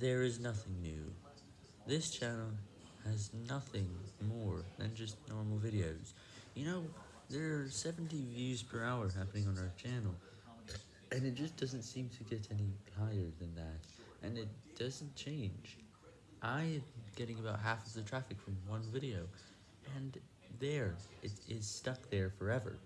There is nothing new. This channel has nothing more than just normal videos. You know, there are 70 views per hour happening on our channel, and it just doesn't seem to get any higher than that, and it doesn't change. I am getting about half of the traffic from one video, and there, it is stuck there forever.